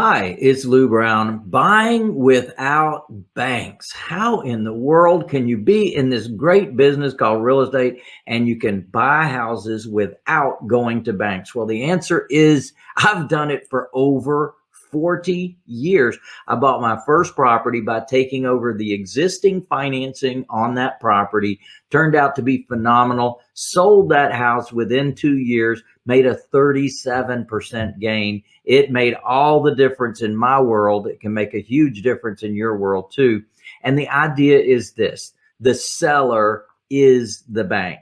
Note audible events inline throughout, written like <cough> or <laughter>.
Hi, it's Lou Brown. Buying without banks. How in the world can you be in this great business called real estate and you can buy houses without going to banks? Well, the answer is I've done it for over 40 years. I bought my first property by taking over the existing financing on that property. Turned out to be phenomenal. Sold that house within two years, made a 37% gain. It made all the difference in my world. It can make a huge difference in your world too. And the idea is this, the seller is the bank.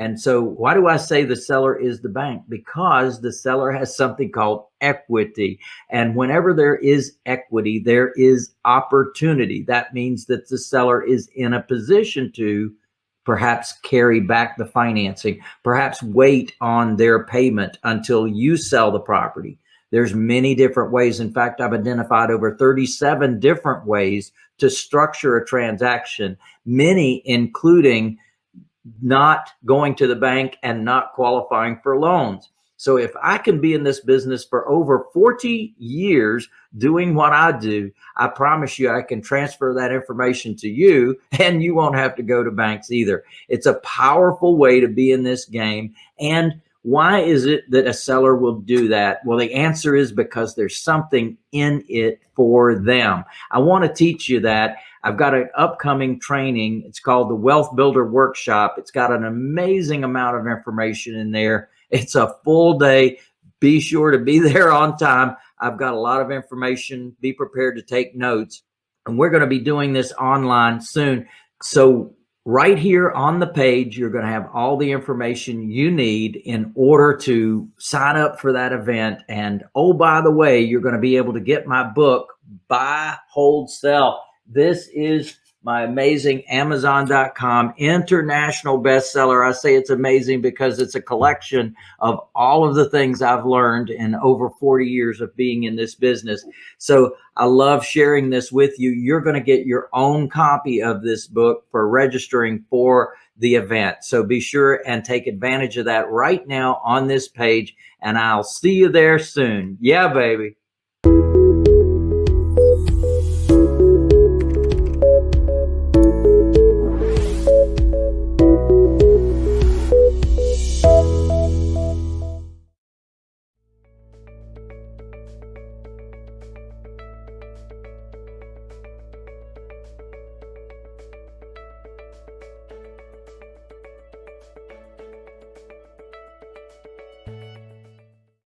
And so why do I say the seller is the bank? Because the seller has something called equity. And whenever there is equity, there is opportunity. That means that the seller is in a position to perhaps carry back the financing, perhaps wait on their payment until you sell the property. There's many different ways. In fact, I've identified over 37 different ways to structure a transaction, many including not going to the bank and not qualifying for loans. So if I can be in this business for over 40 years doing what I do, I promise you I can transfer that information to you <laughs> and you won't have to go to banks either. It's a powerful way to be in this game. And why is it that a seller will do that? Well, the answer is because there's something in it for them. I want to teach you that. I've got an upcoming training. It's called the Wealth Builder Workshop. It's got an amazing amount of information in there it's a full day. Be sure to be <laughs> there on time. I've got a lot of information. Be prepared to take notes. And we're going to be doing this online soon. So right here on the page, you're going to have all the information you need in order to sign up for that event. And oh, by the way, you're going to be able to get my book, Buy, Hold, Sell. This is my amazing Amazon.com international bestseller. I say it's amazing because it's a collection of all of the things I've learned in over 40 years of being in this business. So I love sharing this with you. You're going to get your own copy of this book for registering for the event. So be sure and take advantage of that right now on this page and I'll see you there soon. Yeah, baby.